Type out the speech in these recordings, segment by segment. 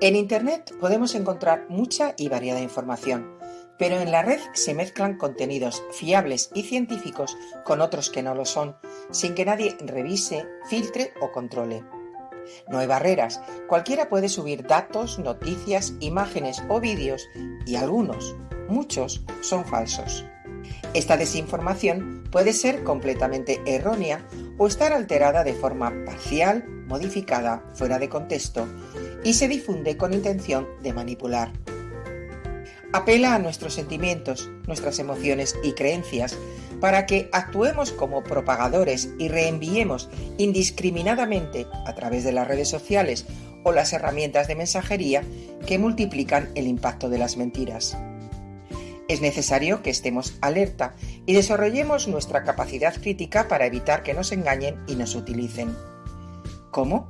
En Internet podemos encontrar mucha y variada información, pero en la red se mezclan contenidos fiables y científicos con otros que no lo son, sin que nadie revise, filtre o controle. No hay barreras, cualquiera puede subir datos, noticias, imágenes o vídeos y algunos, muchos, son falsos. Esta desinformación puede ser completamente errónea o estar alterada de forma parcial, modificada, fuera de contexto y se difunde con intención de manipular. Apela a nuestros sentimientos, nuestras emociones y creencias para que actuemos como propagadores y reenviemos indiscriminadamente a través de las redes sociales o las herramientas de mensajería que multiplican el impacto de las mentiras. Es necesario que estemos alerta y desarrollemos nuestra capacidad crítica para evitar que nos engañen y nos utilicen. ¿Cómo?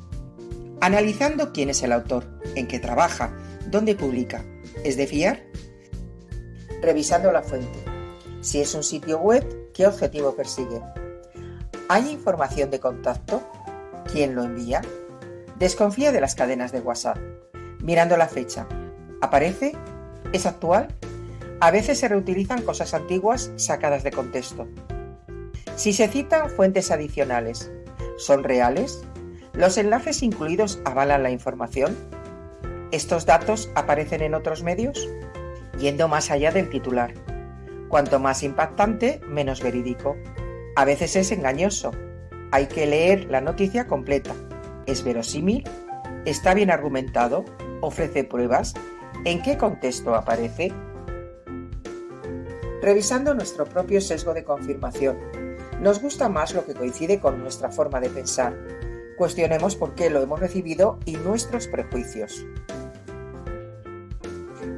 Analizando quién es el autor, en qué trabaja, dónde publica. ¿Es de fiar? Revisando la fuente. Si es un sitio web, ¿qué objetivo persigue? ¿Hay información de contacto? ¿Quién lo envía? Desconfía de las cadenas de WhatsApp. Mirando la fecha. ¿Aparece? ¿Es actual? A veces se reutilizan cosas antiguas sacadas de contexto. Si se citan fuentes adicionales, ¿son reales? ¿Los enlaces incluidos avalan la información? ¿Estos datos aparecen en otros medios? Yendo más allá del titular. Cuanto más impactante, menos verídico. A veces es engañoso. Hay que leer la noticia completa. ¿Es verosímil? ¿Está bien argumentado? ¿Ofrece pruebas? ¿En qué contexto aparece? revisando nuestro propio sesgo de confirmación. Nos gusta más lo que coincide con nuestra forma de pensar. Cuestionemos por qué lo hemos recibido y nuestros prejuicios.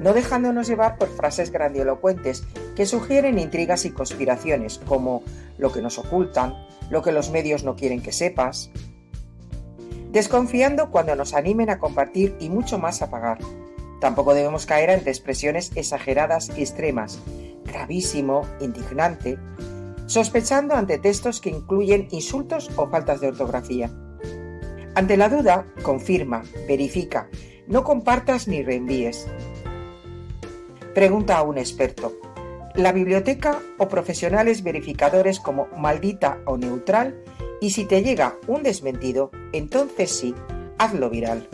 No dejándonos llevar por frases grandilocuentes que sugieren intrigas y conspiraciones, como lo que nos ocultan, lo que los medios no quieren que sepas. Desconfiando cuando nos animen a compartir y mucho más a pagar. Tampoco debemos caer ante expresiones exageradas y extremas, gravísimo, indignante, sospechando ante textos que incluyen insultos o faltas de ortografía. Ante la duda, confirma, verifica, no compartas ni reenvíes. Pregunta a un experto. La biblioteca o profesionales verificadores como maldita o neutral y si te llega un desmentido, entonces sí, hazlo viral.